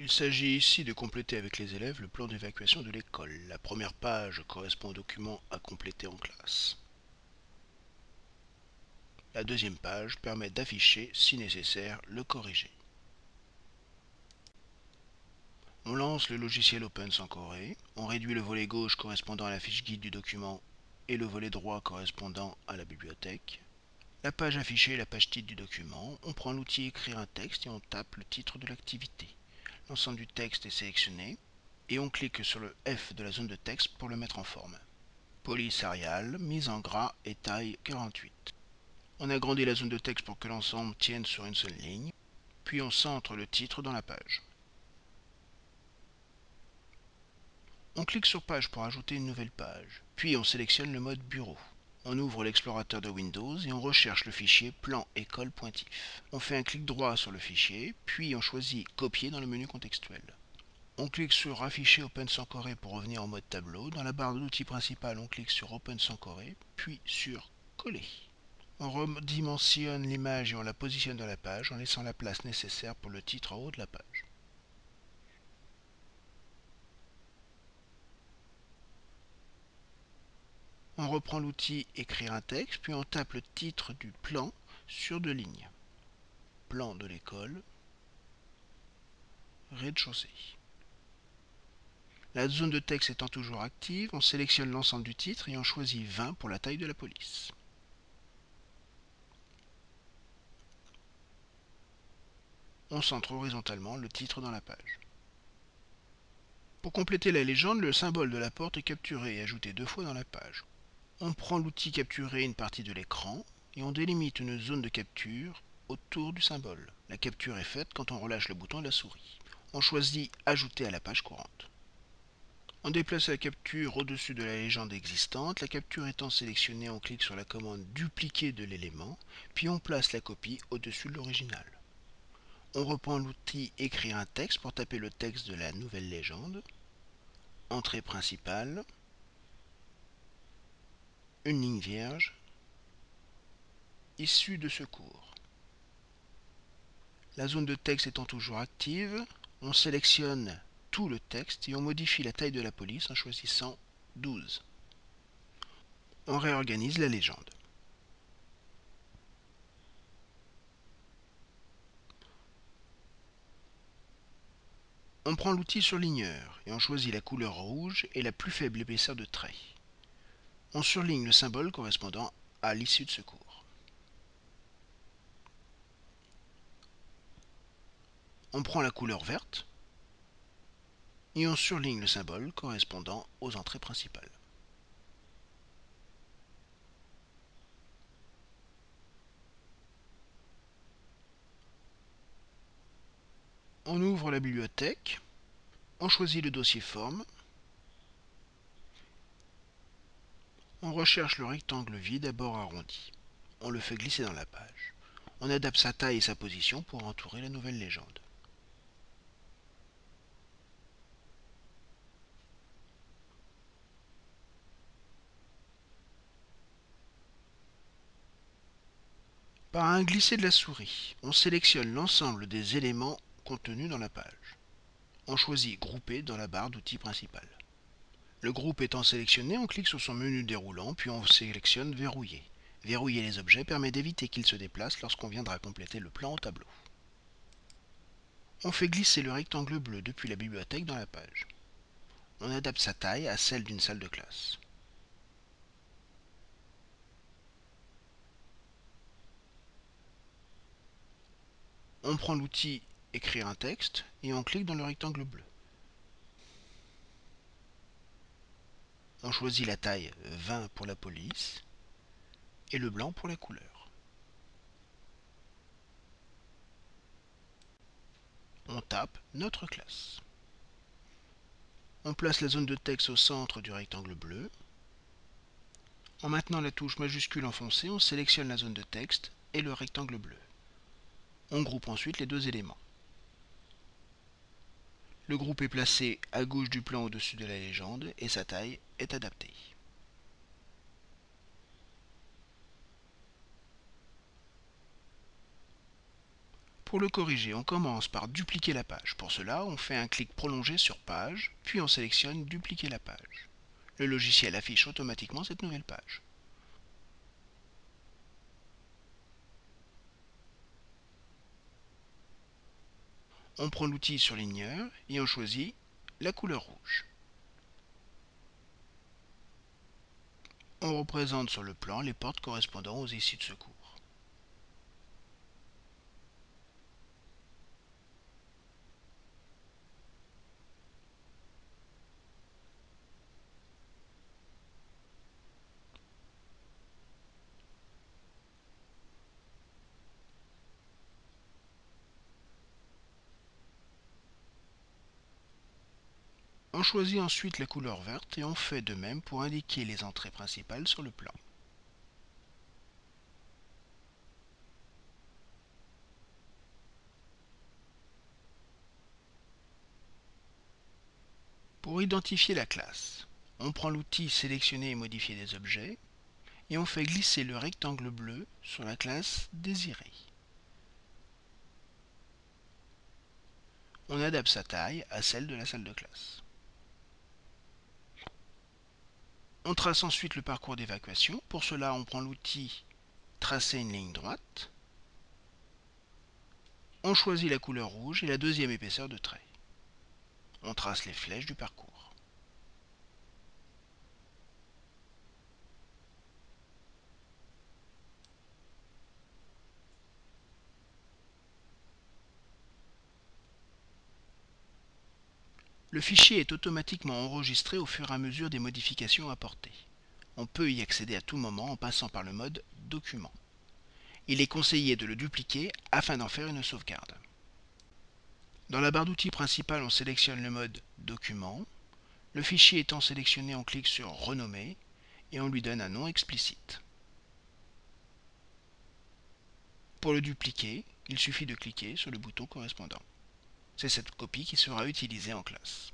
Il s'agit ici de compléter avec les élèves le plan d'évacuation de l'école. La première page correspond au document à compléter en classe. La deuxième page permet d'afficher, si nécessaire, le corrigé. On lance le logiciel Open sans Corée, on réduit le volet gauche correspondant à la fiche guide du document et le volet droit correspondant à la bibliothèque. La page affichée est la page titre du document, on prend l'outil Écrire un texte et on tape le titre de l'activité l'ensemble du texte est sélectionné et on clique sur le F de la zone de texte pour le mettre en forme. Police Arial, mise en gras et taille 48. On agrandit la zone de texte pour que l'ensemble tienne sur une seule ligne, puis on centre le titre dans la page. On clique sur Page pour ajouter une nouvelle page, puis on sélectionne le mode Bureau. On ouvre l'explorateur de Windows et on recherche le fichier plan école pointif. On fait un clic droit sur le fichier, puis on choisit Copier dans le menu contextuel. On clique sur Afficher Open sans Corée pour revenir en mode tableau. Dans la barre de l'outil principal, on clique sur Open sans Corée, puis sur Coller. On redimensionne l'image et on la positionne dans la page en laissant la place nécessaire pour le titre en haut de la page. On reprend l'outil Écrire un texte, puis on tape le titre du plan sur deux lignes. Plan de l'école, rez-de-chaussée. La zone de texte étant toujours active, on sélectionne l'ensemble du titre et on choisit 20 pour la taille de la police. On centre horizontalement le titre dans la page. Pour compléter la légende, le symbole de la porte est capturé et ajouté deux fois dans la page. On prend l'outil capturer une partie de l'écran et on délimite une zone de capture autour du symbole. La capture est faite quand on relâche le bouton de la souris. On choisit Ajouter à la page courante. On déplace la capture au-dessus de la légende existante. La capture étant sélectionnée, on clique sur la commande Dupliquer de l'élément, puis on place la copie au-dessus de l'original. On reprend l'outil Écrire un texte pour taper le texte de la nouvelle légende. Entrée principale, une ligne vierge issue de secours. La zone de texte étant toujours active, on sélectionne tout le texte et on modifie la taille de la police en choisissant 12. On réorganise la légende. On prend l'outil surligneur et on choisit la couleur rouge et la plus faible épaisseur de trait on surligne le symbole correspondant à l'issue de secours. On prend la couleur verte et on surligne le symbole correspondant aux entrées principales. On ouvre la bibliothèque, on choisit le dossier forme On recherche le rectangle vide à bord arrondi. On le fait glisser dans la page. On adapte sa taille et sa position pour entourer la nouvelle légende. Par un glisser de la souris, on sélectionne l'ensemble des éléments contenus dans la page. On choisit Grouper dans la barre d'outils principale. Le groupe étant sélectionné, on clique sur son menu déroulant, puis on sélectionne Verrouiller. Verrouiller les objets permet d'éviter qu'ils se déplacent lorsqu'on viendra compléter le plan au tableau. On fait glisser le rectangle bleu depuis la bibliothèque dans la page. On adapte sa taille à celle d'une salle de classe. On prend l'outil Écrire un texte et on clique dans le rectangle bleu. On choisit la taille 20 pour la police et le blanc pour la couleur. On tape notre classe. On place la zone de texte au centre du rectangle bleu. En maintenant la touche majuscule enfoncée, on sélectionne la zone de texte et le rectangle bleu. On groupe ensuite les deux éléments. Le groupe est placé à gauche du plan au-dessus de la légende et sa taille est adaptée. Pour le corriger, on commence par dupliquer la page. Pour cela, on fait un clic prolongé sur Page, puis on sélectionne Dupliquer la page. Le logiciel affiche automatiquement cette nouvelle page. On prend l'outil surligneur et on choisit la couleur rouge. On représente sur le plan les portes correspondant aux issues de secours. On choisit ensuite la couleur verte et on fait de même pour indiquer les entrées principales sur le plan. Pour identifier la classe, on prend l'outil Sélectionner et modifier des objets et on fait glisser le rectangle bleu sur la classe désirée. On adapte sa taille à celle de la salle de classe. On trace ensuite le parcours d'évacuation. Pour cela, on prend l'outil Tracer une ligne droite. On choisit la couleur rouge et la deuxième épaisseur de trait. On trace les flèches du parcours. Le fichier est automatiquement enregistré au fur et à mesure des modifications apportées. On peut y accéder à tout moment en passant par le mode Document. Il est conseillé de le dupliquer afin d'en faire une sauvegarde. Dans la barre d'outils principale, on sélectionne le mode Document. Le fichier étant sélectionné, on clique sur Renommer et on lui donne un nom explicite. Pour le dupliquer, il suffit de cliquer sur le bouton correspondant. C'est cette copie qui sera utilisée en classe.